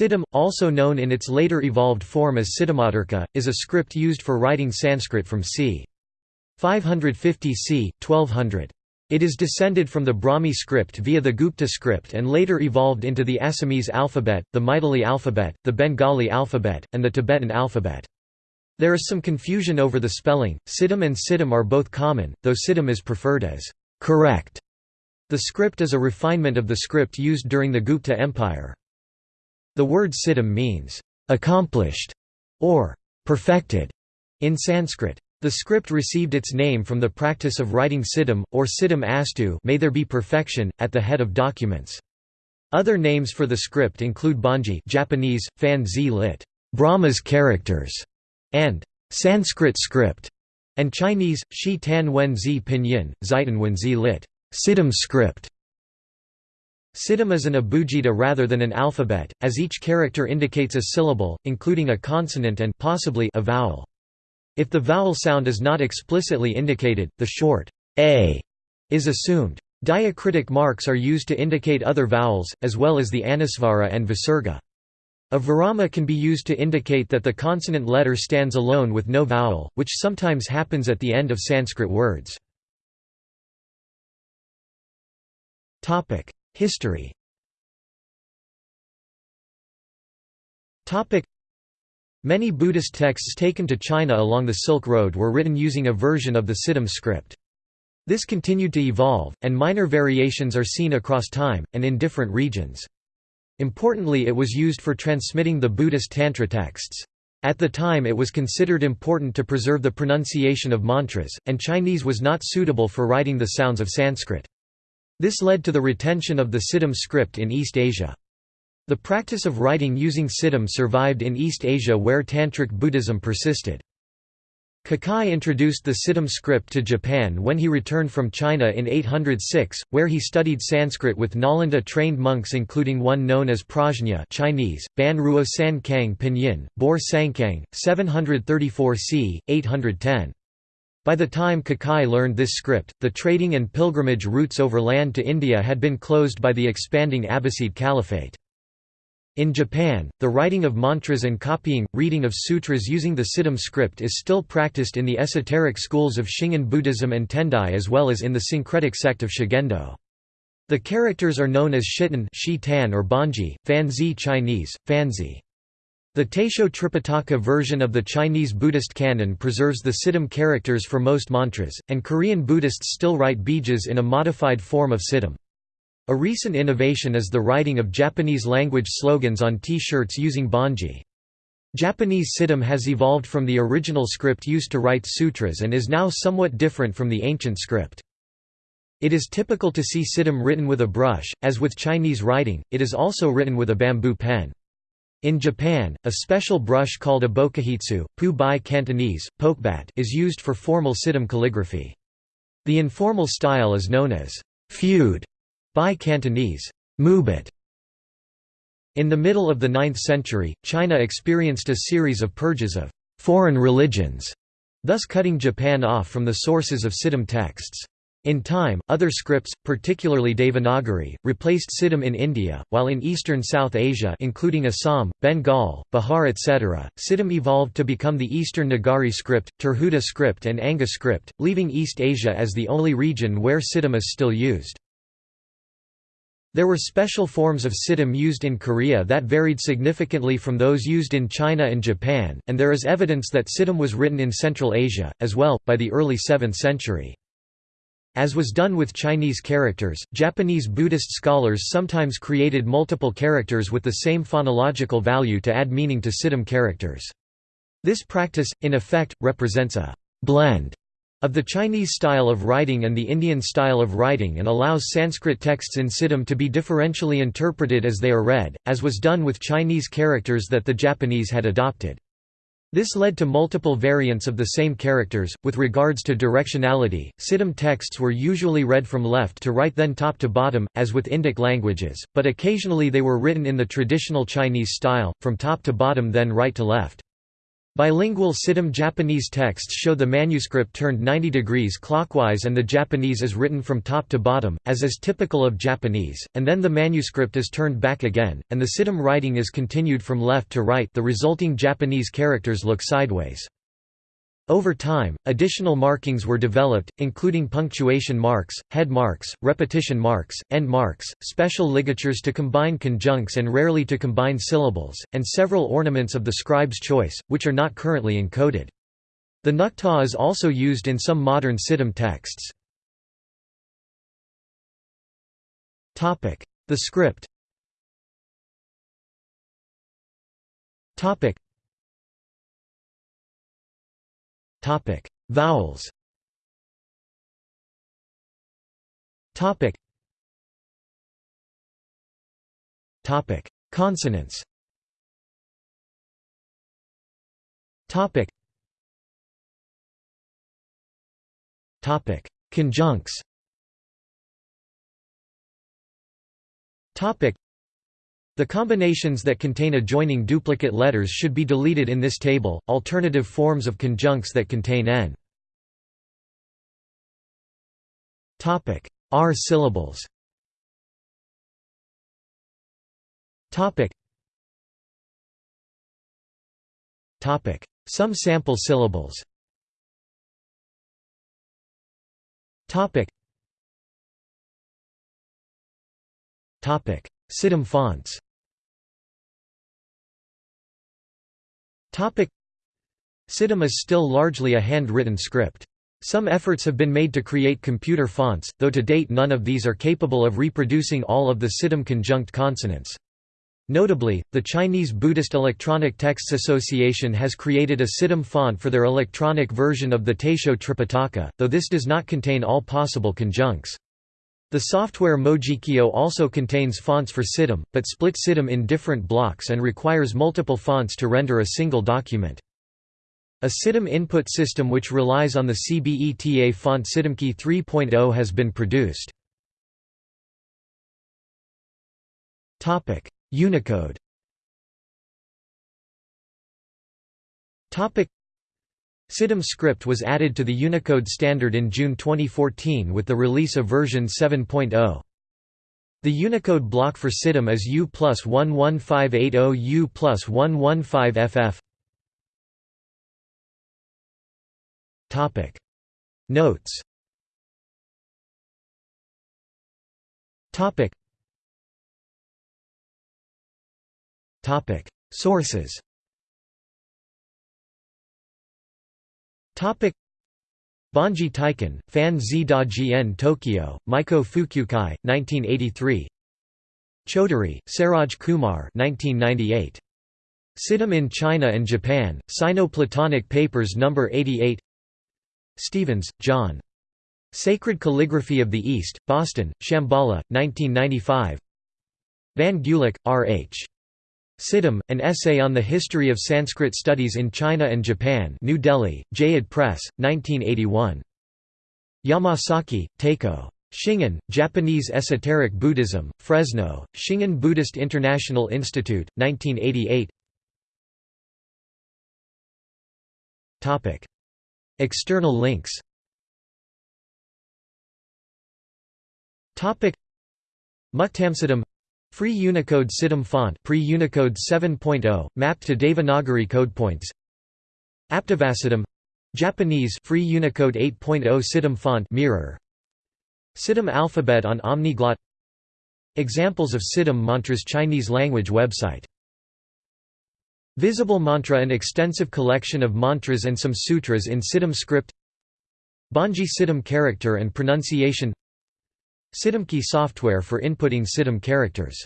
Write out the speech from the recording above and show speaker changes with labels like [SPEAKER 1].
[SPEAKER 1] Siddham, also known in its later evolved form as Siddhamātṛkā, is a script used for writing Sanskrit from c. 550 c. 1200. It is descended from the Brahmi script via the Gupta script and later evolved into the Assamese alphabet, the Maithili alphabet, the Bengali alphabet, and the Tibetan alphabet. There is some confusion over the spelling. Siddham and Siddham are both common, though Siddham is preferred as correct. The script is a refinement of the script used during the Gupta Empire. The word siddham means accomplished or perfected in Sanskrit. The script received its name from the practice of writing siddham, or siddham astu may there be perfection, at the head of documents. Other names for the script include Bonji Japanese, fan zi lit, Brahma's characters, and Sanskrit script, and Chinese, Shi Tan Wen Zi Pinyin, zitan Wen Zi lit, Siddham script. Siddham is an abugida rather than an alphabet, as each character indicates a syllable, including a consonant and possibly a vowel. If the vowel sound is not explicitly indicated, the short a is assumed. Diacritic marks are used to indicate other vowels, as well as the anusvara and visarga. A virama can be used to indicate that the consonant letter stands alone with no vowel, which sometimes happens at the end of Sanskrit words. History Many Buddhist texts taken to China along the Silk Road were written using a version of the Siddham script. This continued to evolve, and minor variations are seen across time, and in different regions. Importantly it was used for transmitting the Buddhist Tantra texts. At the time it was considered important to preserve the pronunciation of mantras, and Chinese was not suitable for writing the sounds of Sanskrit. This led to the retention of the Siddham script in East Asia. The practice of writing using Siddham survived in East Asia where Tantric Buddhism persisted. Kukai introduced the Siddham script to Japan when he returned from China in 806, where he studied Sanskrit with Nalanda-trained monks including one known as Prajna Chinese, Ban Ruo San Kang Pinyin, Bor Sankang, 734 c. 810. By the time Kukai learned this script, the trading and pilgrimage routes over land to India had been closed by the expanding Abbasid Caliphate. In Japan, the writing of mantras and copying, reading of sutras using the Siddham script is still practiced in the esoteric schools of Shingon Buddhism and Tendai as well as in the syncretic sect of Shugendo. The characters are known as Shittan or Bonji, Fanzi Chinese, Fanzi. The Taisho Tripitaka version of the Chinese Buddhist canon preserves the Siddham characters for most mantras, and Korean Buddhists still write bijas in a modified form of Siddham. A recent innovation is the writing of Japanese-language slogans on T-shirts using Bonji. Japanese Siddham has evolved from the original script used to write sutras and is now somewhat different from the ancient script. It is typical to see Siddham written with a brush, as with Chinese writing, it is also written with a bamboo pen. In Japan, a special brush called a bokahitsu, pu by Cantonese, pokebat is used for formal Siddham calligraphy. The informal style is known as feud by Cantonese, Mubit. In the middle of the 9th century, China experienced a series of purges of foreign religions, thus cutting Japan off from the sources of Siddham texts. In time, other scripts, particularly Devanagari, replaced Siddham in India, while in eastern South Asia including Assam, Bengal, Bihar etc., Siddham evolved to become the Eastern Nagari script, Tirhuta script and Anga script, leaving East Asia as the only region where Siddham is still used. There were special forms of siddham used in Korea that varied significantly from those used in China and Japan, and there is evidence that siddham was written in Central Asia, as well, by the early 7th century. As was done with Chinese characters, Japanese Buddhist scholars sometimes created multiple characters with the same phonological value to add meaning to siddham characters. This practice, in effect, represents a blend of the Chinese style of writing and the Indian style of writing and allows Sanskrit texts in Siddham to be differentially interpreted as they are read, as was done with Chinese characters that the Japanese had adopted. This led to multiple variants of the same characters. With regards to directionality, Siddham texts were usually read from left to right then top to bottom, as with Indic languages, but occasionally they were written in the traditional Chinese style, from top to bottom then right to left. Bilingual Siddham Japanese texts show the manuscript turned 90 degrees clockwise and the Japanese is written from top to bottom, as is typical of Japanese, and then the manuscript is turned back again, and the Siddham writing is continued from left to right the resulting Japanese characters look sideways. Over time, additional markings were developed, including punctuation marks, head marks, repetition marks, end marks, special ligatures to combine conjuncts and rarely to combine syllables, and several ornaments of the scribe's choice, which are not currently encoded. The nukta is also used in some modern Siddham texts. The script
[SPEAKER 2] Topic: Vowels.
[SPEAKER 1] Topic. Topic: Consonants. Topic. Topic: Conjuncts. Topic. The combinations that contain adjoining duplicate letters should be deleted in this table. Alternative forms of conjuncts that contain n. Topic: R syllables. Topic. Topic: Some sample syllables. Topic. Topic: Siddham fonts. Siddham is still largely a handwritten script. Some efforts have been made to create computer fonts, though to date none of these are capable of reproducing all of the Siddham conjunct consonants. Notably, the Chinese Buddhist Electronic Texts Association has created a Siddham font for their electronic version of the Taisho Tripitaka, though this does not contain all possible conjuncts. The software Mojikyo also contains fonts for Siddham, but split Siddham in different blocks and requires multiple fonts to render a single document. A Siddham input system which relies on the CBETA font SiddhamKey 3.0 has been produced. Unicode Siddham script was added to the Unicode standard in June 2014 with the release of version 7.0. The Unicode block for Siddham is U plus 11580 U plus 115FF. Topic. Notes. Topic. Topic. Sources Topic Bonji Taikan, Fan Zi Da Jian Tokyo, Meicho Fukyukai, 1983 Chaudhary, Saroj Kumar 1998. Siddham in China and Japan, Sino-Platonic Papers No. 88 Stevens, John. Sacred Calligraphy of the East, Boston, Shambhala, 1995 Van Gulik, R. H. Siddham, an essay on the history of Sanskrit studies in China and Japan New Delhi, Jayyed Press, 1981. Yamasaki, Taiko. Shingon, Japanese Esoteric Buddhism, Fresno, Shingon Buddhist International Institute, 1988 External links Muktamsiddham Free Unicode Siddham font pre-Unicode 7.0, mapped to Devanagari codepoints Aptavasiddham Japanese Free Unicode 8.0 Siddham font mirror. Siddham alphabet on Omniglot. Examples of Siddham mantras Chinese language website. Visible Mantra An extensive collection of mantras and some sutras in Siddham script. Bonji Siddham character and pronunciation Siddhamkey software for inputting Siddham characters